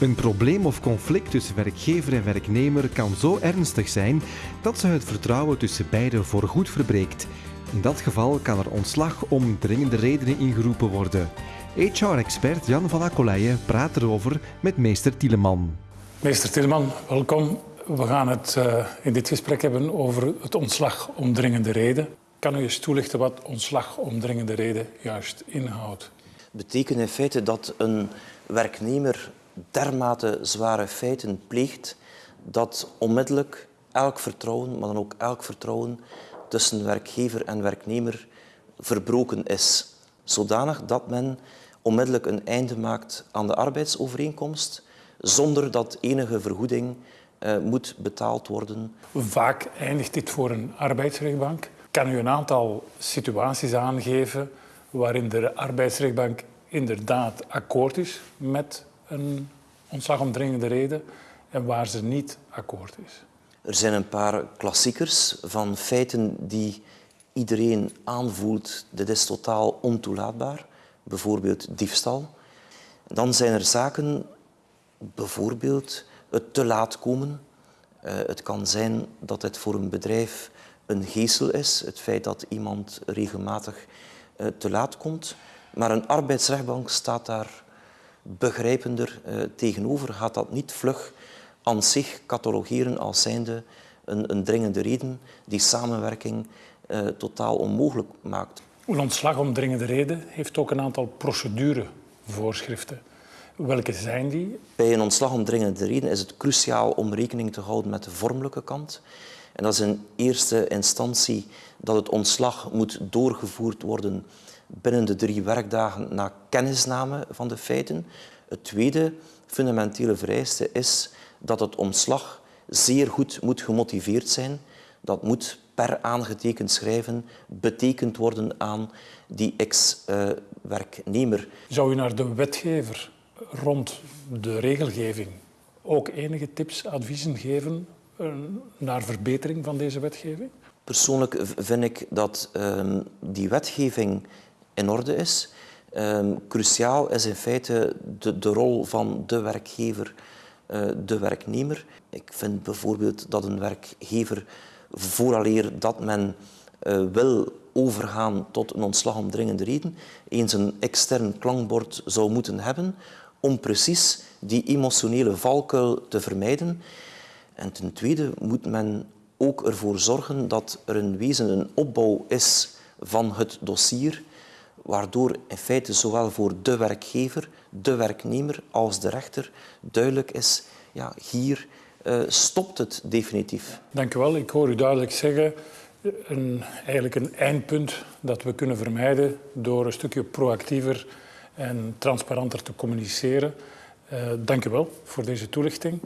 Een probleem of conflict tussen werkgever en werknemer kan zo ernstig zijn dat ze het vertrouwen tussen beiden voorgoed verbreekt. In dat geval kan er ontslag om dringende redenen ingeroepen worden. HR-expert Jan van Akkoleijen praat erover met meester Tieleman. Meester Tieleman, welkom. We gaan het uh, in dit gesprek hebben over het ontslag om dringende reden. Kan u eens toelichten wat ontslag om dringende reden juist inhoudt? betekent in feite dat een werknemer dermate zware feiten pleegt dat onmiddellijk elk vertrouwen, maar dan ook elk vertrouwen tussen werkgever en werknemer verbroken is. Zodanig dat men onmiddellijk een einde maakt aan de arbeidsovereenkomst zonder dat enige vergoeding uh, moet betaald worden. Vaak eindigt dit voor een arbeidsrechtbank. Kan u een aantal situaties aangeven waarin de arbeidsrechtbank inderdaad akkoord is met een ontslag om dringende reden en waar ze niet akkoord is. Er zijn een paar klassiekers van feiten die iedereen aanvoelt, dit is totaal ontoelaatbaar. Bijvoorbeeld diefstal. Dan zijn er zaken, bijvoorbeeld het te laat komen. Uh, het kan zijn dat het voor een bedrijf een geestel is, het feit dat iemand regelmatig uh, te laat komt. Maar een arbeidsrechtbank staat daar begrijpender uh, tegenover, gaat dat niet vlug aan zich catalogeren als zijnde een, een dringende reden die samenwerking uh, totaal onmogelijk maakt. Een ontslag om dringende reden heeft ook een aantal procedurevoorschriften. Welke zijn die? Bij een ontslag om dringende reden is het cruciaal om rekening te houden met de vormelijke kant. En dat is in eerste instantie dat het ontslag moet doorgevoerd worden binnen de drie werkdagen na kennisname van de feiten. Het tweede fundamentele vereiste is dat het ontslag zeer goed moet gemotiveerd zijn. Dat moet per aangetekend schrijven betekend worden aan die ex-werknemer. Zou u naar de wetgever rond de regelgeving ook enige tips, adviezen geven eh, naar verbetering van deze wetgeving? Persoonlijk vind ik dat um, die wetgeving in orde is. Um, cruciaal is in feite de, de rol van de werkgever, uh, de werknemer. Ik vind bijvoorbeeld dat een werkgever vooraleer dat men uh, wil overgaan tot een ontslag om dringende reden, eens een extern klankbord zou moeten hebben om precies die emotionele valkuil te vermijden. En ten tweede moet men ook ervoor zorgen dat er in wezen een opbouw is van het dossier waardoor in feite zowel voor de werkgever, de werknemer als de rechter duidelijk is, ja, hier uh, stopt het definitief. Dank u wel. Ik hoor u duidelijk zeggen, een, eigenlijk een eindpunt dat we kunnen vermijden door een stukje proactiever en transparanter te communiceren. Uh, dank u wel voor deze toelichting.